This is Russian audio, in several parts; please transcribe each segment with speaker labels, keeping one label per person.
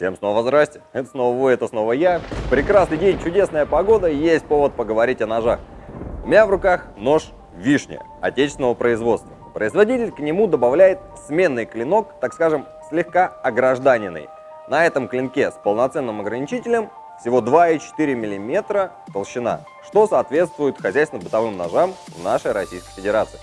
Speaker 1: Всем снова здрасте, это снова вы, это снова я. Прекрасный день, чудесная погода, есть повод поговорить о ножах. У меня в руках нож вишня, отечественного производства. Производитель к нему добавляет сменный клинок, так скажем, слегка огражданенный. На этом клинке с полноценным ограничителем всего 2,4 мм толщина, что соответствует хозяйственно-бытовым ножам в нашей Российской Федерации.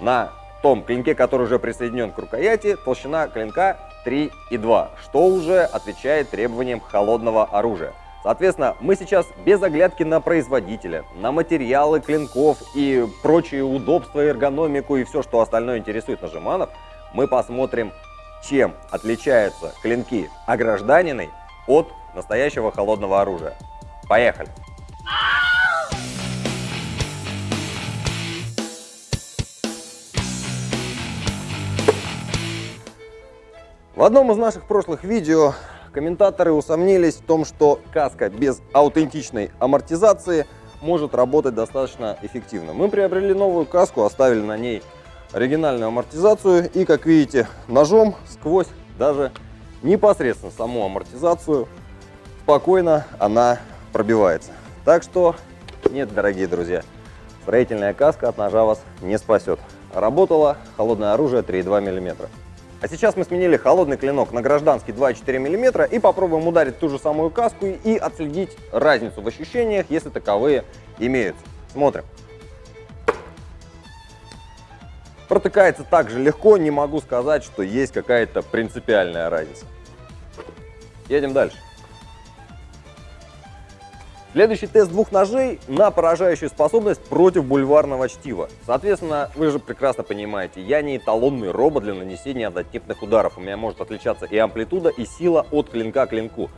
Speaker 1: На том клинке, который уже присоединен к рукояти, толщина клинка 3,2, что уже отвечает требованиям холодного оружия. Соответственно, мы сейчас без оглядки на производителя, на материалы клинков и прочие удобства, эргономику и все, что остальное интересует нажиманов, мы посмотрим, чем отличаются клинки огражданины от настоящего холодного оружия. Поехали! В одном из наших прошлых видео комментаторы усомнились в том, что каска без аутентичной амортизации может работать достаточно эффективно. Мы приобрели новую каску, оставили на ней оригинальную амортизацию и, как видите, ножом сквозь даже непосредственно саму амортизацию спокойно она пробивается. Так что нет, дорогие друзья, строительная каска от ножа вас не спасет. Работало холодное оружие 3,2 мм. А сейчас мы сменили холодный клинок на гражданский 2,4 мм и попробуем ударить ту же самую каску и отследить разницу в ощущениях, если таковые имеются. Смотрим. Протыкается также легко, не могу сказать, что есть какая-то принципиальная разница. Едем дальше. Следующий тест двух ножей на поражающую способность против бульварного чтива. Соответственно, вы же прекрасно понимаете, я не эталонный робот для нанесения однотипных ударов. У меня может отличаться и амплитуда, и сила от клинка к клинку.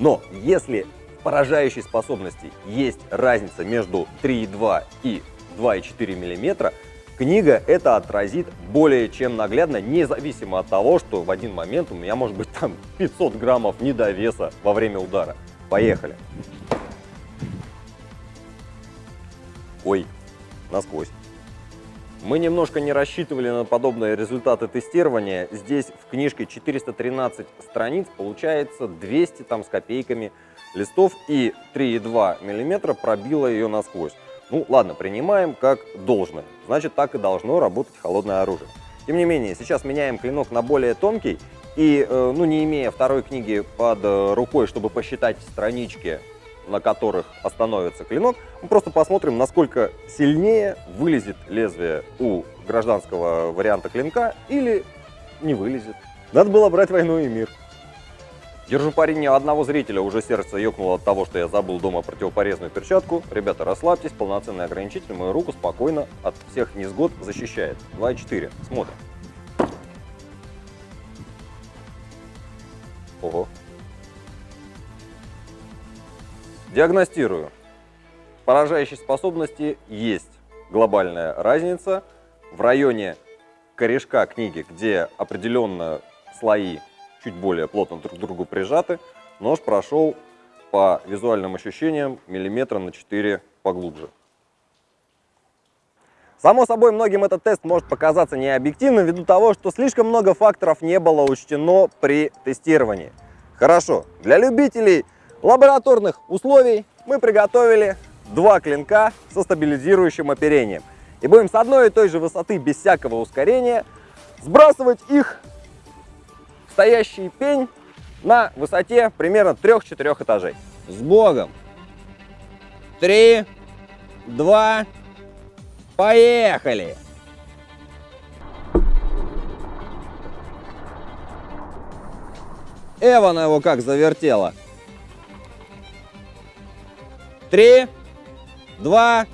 Speaker 1: Но если в поражающей способности есть разница между 3,2 и 2,4 мм, книга это отразит более чем наглядно, независимо от того, что в один момент у меня может быть там 500 граммов недовеса во время удара. Поехали! Ой, насквозь. Мы немножко не рассчитывали на подобные результаты тестирования. Здесь в книжке 413 страниц, получается 200 там с копейками листов и 3,2 мм пробило ее насквозь. Ну ладно, принимаем как должное. Значит, так и должно работать холодное оружие. Тем не менее, сейчас меняем клинок на более тонкий. И, э, ну, не имея второй книги под э, рукой, чтобы посчитать странички на которых остановится клинок, мы просто посмотрим, насколько сильнее вылезет лезвие у гражданского варианта клинка или не вылезет. Надо было брать войну и мир. Держу пари не одного зрителя, уже сердце ёкнуло от того, что я забыл дома противопорезную перчатку. Ребята, расслабьтесь, полноценный ограничитель мою руку спокойно от всех несгод защищает. 2,4. Смотрим. Ого, Диагностирую. Поражающей способности есть глобальная разница. В районе корешка книги, где определенно слои чуть более плотно друг к другу прижаты, нож прошел по визуальным ощущениям миллиметра на 4 поглубже. Само собой, многим этот тест может показаться необъективным ввиду того, что слишком много факторов не было учтено при тестировании. Хорошо, для любителей лабораторных условий мы приготовили два клинка со стабилизирующим оперением. И будем с одной и той же высоты, без всякого ускорения, сбрасывать их в стоящий пень на высоте примерно 3-4 этажей. С Богом! Три, два, поехали! Эвана его как завертела. Три, два.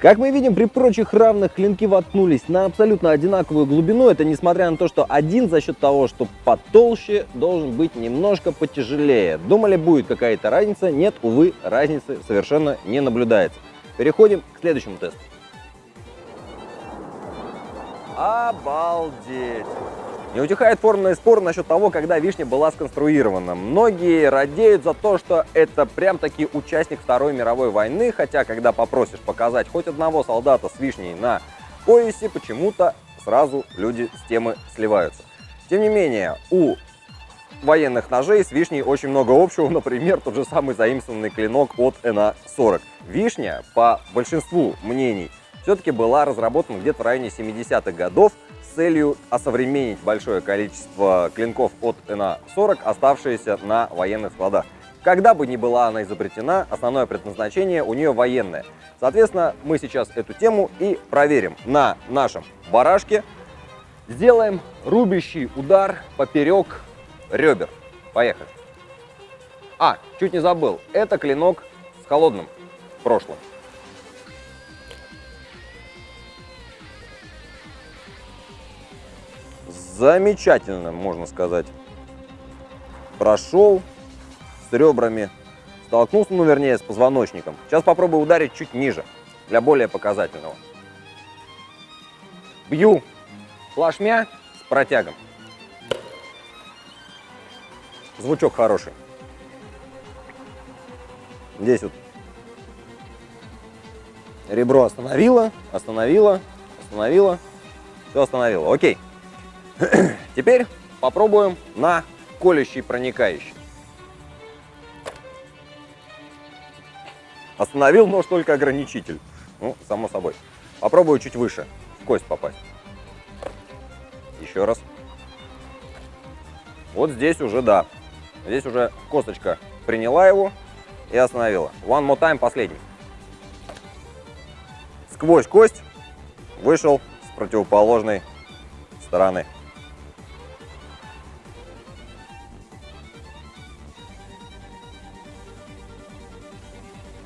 Speaker 1: Как мы видим, при прочих равных клинки воткнулись на абсолютно одинаковую глубину. Это несмотря на то, что один за счет того, что потолще, должен быть немножко потяжелее. Думали, будет какая-то разница? Нет, увы, разницы совершенно не наблюдается. Переходим к следующему тесту. Обалдеть! Не утихает форменный спор насчет того, когда вишня была сконструирована. Многие радеют за то, что это прям-таки участник Второй мировой войны, хотя когда попросишь показать хоть одного солдата с вишней на поясе, почему-то сразу люди с темы сливаются. Тем не менее, у военных ножей с вишней очень много общего, например, тот же самый заимствованный клинок от НА-40. Вишня, по большинству мнений, все-таки была разработана где-то в районе 70-х годов с целью осовременить большое количество клинков от НА-40, оставшиеся на военных складах. Когда бы ни была она изобретена, основное предназначение у нее военное. Соответственно, мы сейчас эту тему и проверим на нашем барашке. Сделаем рубящий удар поперек ребер. Поехали. А, чуть не забыл, это клинок с холодным прошлым. Замечательно, можно сказать. Прошел с ребрами, столкнулся, ну вернее, с позвоночником. Сейчас попробую ударить чуть ниже, для более показательного. Бью плашмя с протягом. Звучок хороший. Здесь вот ребро остановило, остановило, остановило, все остановило. Окей. Теперь попробуем на колющий проникающий. Остановил нож только ограничитель. Ну, само собой. Попробую чуть выше, в кость попасть. Еще раз. Вот здесь уже да. Здесь уже косточка приняла его и остановила. One more time, последний. Сквозь кость вышел с противоположной стороны.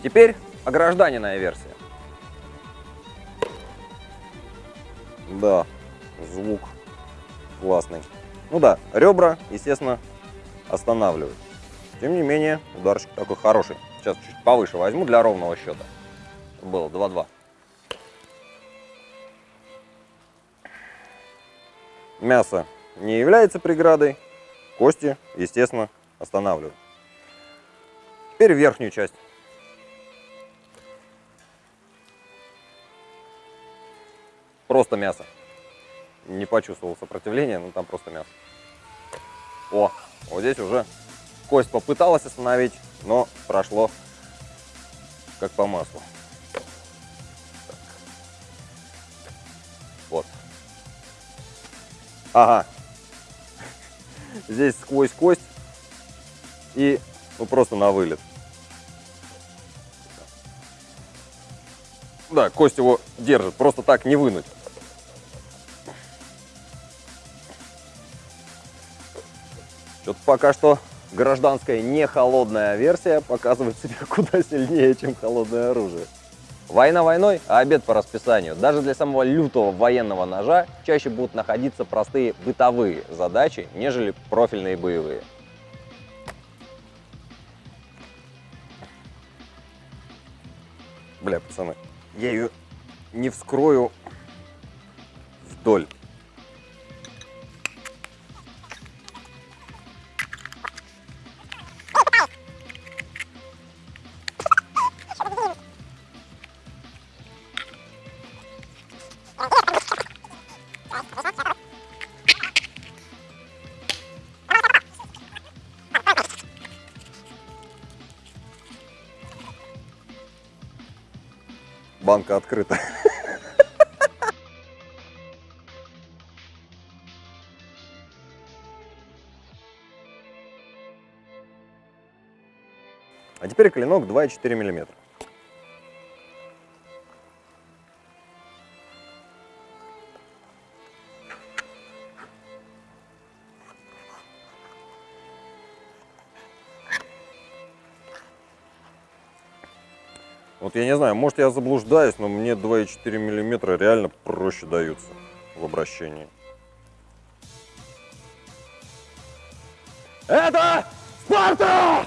Speaker 1: Теперь огражданенная версия. Да, звук классный. Ну да, ребра, естественно, останавливают. Тем не менее, ударчик такой хороший. Сейчас чуть повыше возьму для ровного счета. Было 2-2. Мясо не является преградой, кости, естественно, останавливают. Теперь верхнюю часть. Просто мясо. Не почувствовал сопротивления, но там просто мясо. О, вот здесь уже кость попыталась остановить, но прошло как по маслу. Вот. Ага. Здесь сквозь кость и ну, просто на вылет. Да, кость его держит, просто так не вынуть. Что-то пока что гражданская не холодная версия показывает себя куда сильнее, чем холодное оружие. Война войной, а обед по расписанию. Даже для самого лютого военного ножа чаще будут находиться простые бытовые задачи, нежели профильные боевые. Бля, пацаны, я ее не вскрою вдоль. Банка открыта. А теперь клинок 2,4 миллиметра. Вот я не знаю, может я заблуждаюсь, но мне 2,4 миллиметра реально проще даются в обращении. Это Спарта!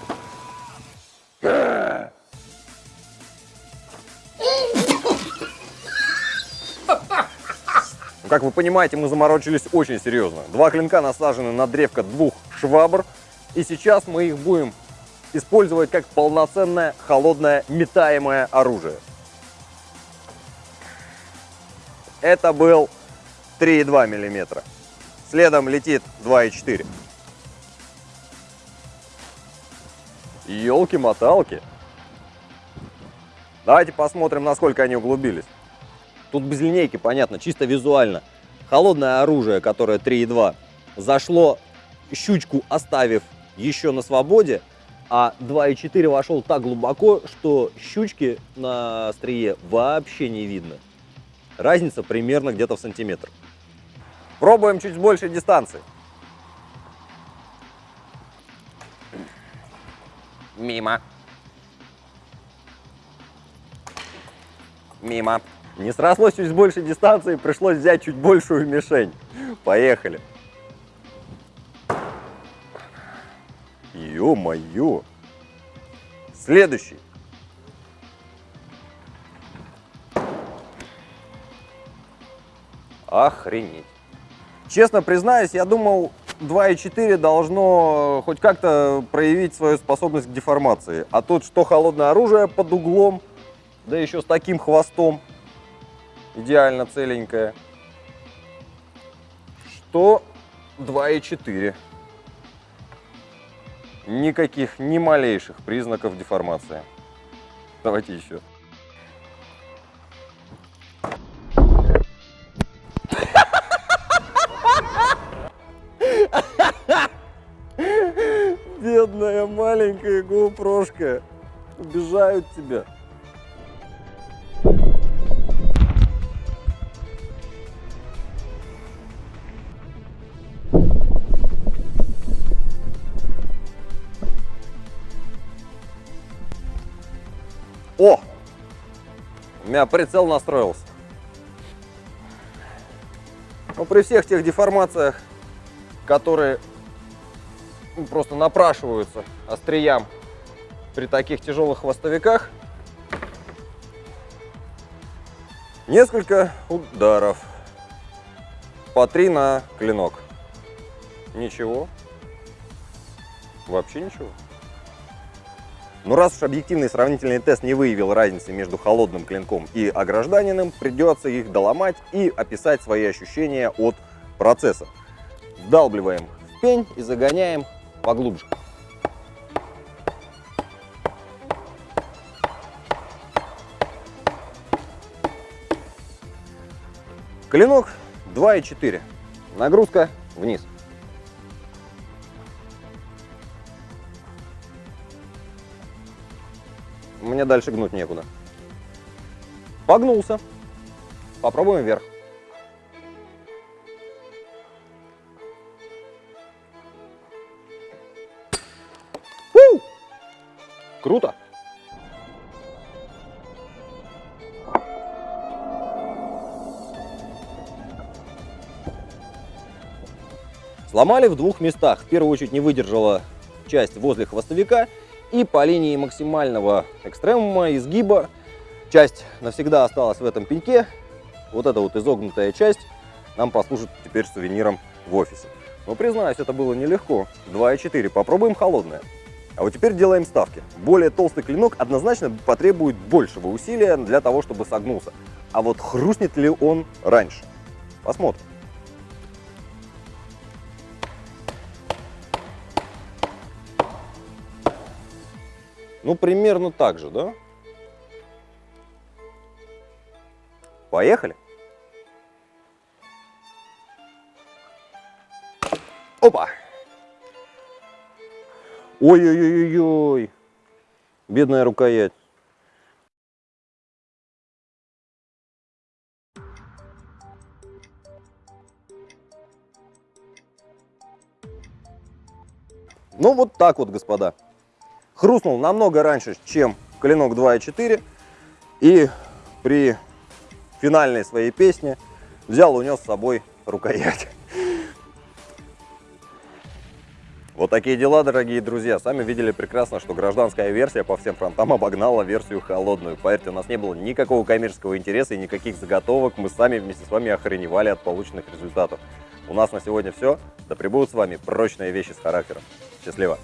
Speaker 1: Ну, как вы понимаете, мы заморочились очень серьезно. Два клинка насажены на древко двух швабр. И сейчас мы их будем использовать как полноценное холодное метаемое оружие. Это был 3,2 мм. Следом летит 2,4. Елки-моталки. Давайте посмотрим, насколько они углубились. Тут без линейки, понятно, чисто визуально. Холодное оружие, которое 3,2, зашло щучку, оставив еще на свободе, а 2,4 вошел так глубоко, что щучки на острие вообще не видно. Разница примерно где-то в сантиметр. Пробуем чуть с большей дистанции. Мимо. Мимо. Не срослось чуть с большей дистанции, пришлось взять чуть большую мишень. Поехали. Ё-моё. Следующий. Охренеть. Честно признаюсь, я думал, 2.4 должно хоть как-то проявить свою способность к деформации. А тут что холодное оружие под углом, да еще с таким хвостом, идеально целенькое, что 2.4. Никаких, ни малейших признаков деформации. Давайте еще. Бедная маленькая гоупрошка. Убежают тебя. Меня прицел настроился. Но ну, при всех тех деформациях, которые просто напрашиваются остриям при таких тяжелых хвостовиках, несколько ударов по три на клинок. Ничего. Вообще ничего. Но раз уж объективный сравнительный тест не выявил разницы между холодным клинком и огражданенным, придется их доломать и описать свои ощущения от процесса. Вдалбливаем в пень и загоняем поглубже. Клинок 2,4. Нагрузка вниз. Мне дальше гнуть некуда. Погнулся. Попробуем вверх. У! Круто. Сломали в двух местах. В первую очередь не выдержала часть возле хвостовика и по линии максимального экстремума, изгиба, часть навсегда осталась в этом пеньке. Вот эта вот изогнутая часть нам послужит теперь сувениром в офисе. Но признаюсь, это было нелегко. 2,4. Попробуем холодное. А вот теперь делаем ставки. Более толстый клинок однозначно потребует большего усилия для того, чтобы согнулся. А вот хрустнет ли он раньше? Посмотрим. Ну, примерно так же, да? Поехали. Опа! Ой-ой-ой-ой! Бедная рукоять. Ну, вот так вот, господа хрустнул намного раньше, чем клинок 2.4. И при финальной своей песне взял, унес с собой рукоять. Вот такие дела, дорогие друзья. Сами видели прекрасно, что гражданская версия по всем фронтам обогнала версию холодную. Поверьте, у нас не было никакого коммерческого интереса и никаких заготовок. Мы сами вместе с вами охреневали от полученных результатов. У нас на сегодня все. Да пребудут с вами прочные вещи с характером. Счастливо!